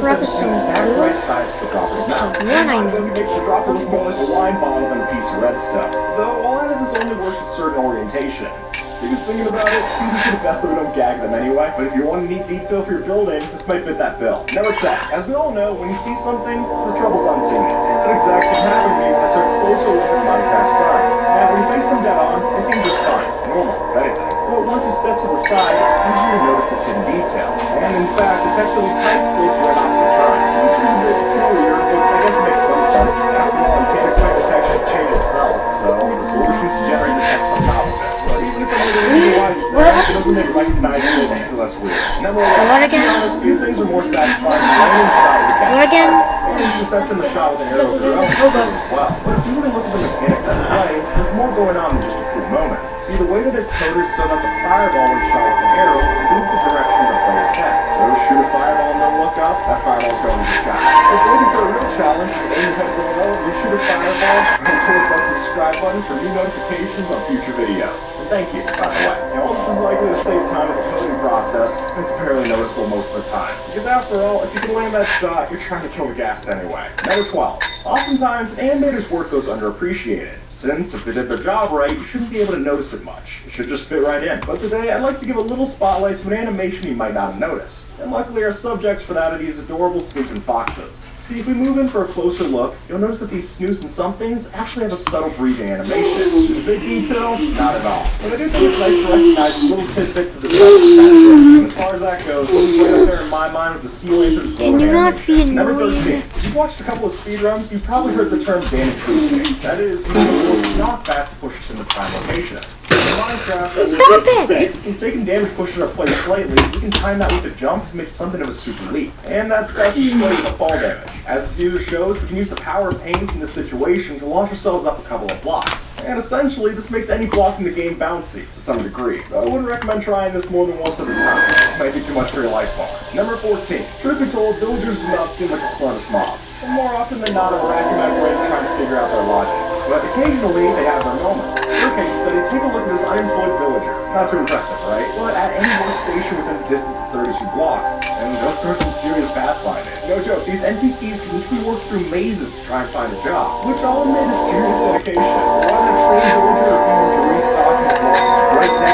for episode exact two. right size for Dropper's mouth. Episode one, I But meant, makes the dropper of a this. wine bottle than a piece of red stuff. Though a lot of this only works with certain orientations. Because thinking about it, it's the best that we don't gag them anyway. But if you want a neat detail for your building, this might fit that bill. Number 10. As we all know, when you see something, the trouble's unseen it. And that exactly happened to me when I took a closer look at Minecraft signs. Now, when you face them dead on, they seem just fine. Normal, if anything. But once you step to the side, you usually notice this hidden detail. And in fact, the text that we it doesn't make recognizable any less weird. What again? few things are more satisfying than landing shot with a ghast. What again? Intercepting the shot with an arrow with your own as well. But if you really look at the mechanics play, there's more going on than just a cool moment. See, the way that it's coded so that the fireball when shot with an arrow move the direction of the player's head. So shoot a fireball and then look up, that fireball's going to thank you, by the way. And while this is likely to save time in the coding process, it's barely noticeable most of the time. Because after all, if you can land that shot, you're trying to kill the ghast anyway. Number 12. Oftentimes, animators' work goes underappreciated. Since, if they did their job right, you shouldn't be able to notice it much. It should just fit right in. But today, I'd like to give a little spotlight to an animation you might not have noticed. And luckily, our subjects for that are these adorable sleeping foxes. See, if we move in for a closer look, you'll notice that these snooze and somethings actually have a subtle breathing animation. Is it a big detail? Not at all. But I do think it's nice to recognize the little tidbits of the. And as far as that goes, is right up there in my mind with the sea lanterns Can you not be Number annoying? 13. If you've watched a couple of speedruns, you've probably heard the term damage boosting. That is, a force knockback to push us into prime locations. In Minecraft, Stop it! say, Since taking damage pushes our player slightly, we can time that with a jump to make something of a super leap. And that's best displayed the fall damage. As the user shows, we can use the power of pain from this situation to launch ourselves up a couple of blocks. And essentially, this makes any block in the game bouncy, to some degree. Though I wouldn't recommend trying this more than once at a time. It might be too much for your life bar. Number 14. Truth be told, villagers do not seem like the smartest mobs. And more often than not, I'm racking my brain trying to figure out their logic. But occasionally, they have their moments. For case study, take a look at this unemployed villager. Not too impressive, right? But at any workstation within a distance of 32 blocks, and go start some serious pathfinding. No joke, these NPCs can literally work through mazes to try and find a job, which I'll admit is serious dedication. That same villager refuses to restock his right next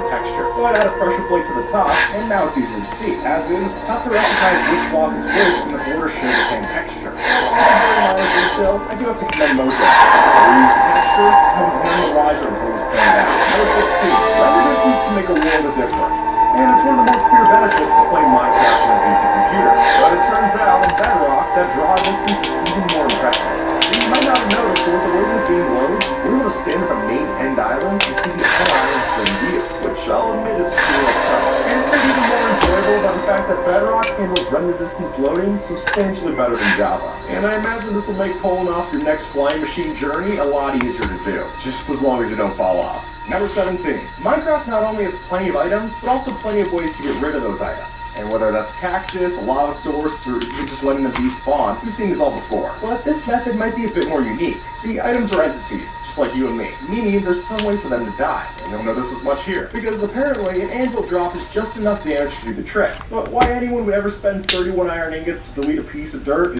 the texture. So I'd add a pressure plate to the top, and now it's easy to see. As in, it's tough to recognize which block is which when the borders share the same texture. Detail, I do have to commend Mojo. The texture, I was none the wiser until it was pointed out. Number 16. Render distance can make a world of difference. And it's one of the more clear benefits to playing Minecraft Bedrock handles render distance loading substantially better than Java. And I imagine this will make pulling off your next flying machine journey a lot easier to do, just as long as you don't fall off. Number 17. Minecraft not only has plenty of items, but also plenty of ways to get rid of those items. And whether that's cactus, a lava source, or even just letting them despawn, we've seen this all before. But this method might be a bit more unique. See, items are entities, like you and me, meaning there's some way for them to die. And you'll notice as much here. Because apparently, an anvil drop is just enough damage to do the trick. But why anyone would ever spend 31 iron ingots to delete a piece of dirt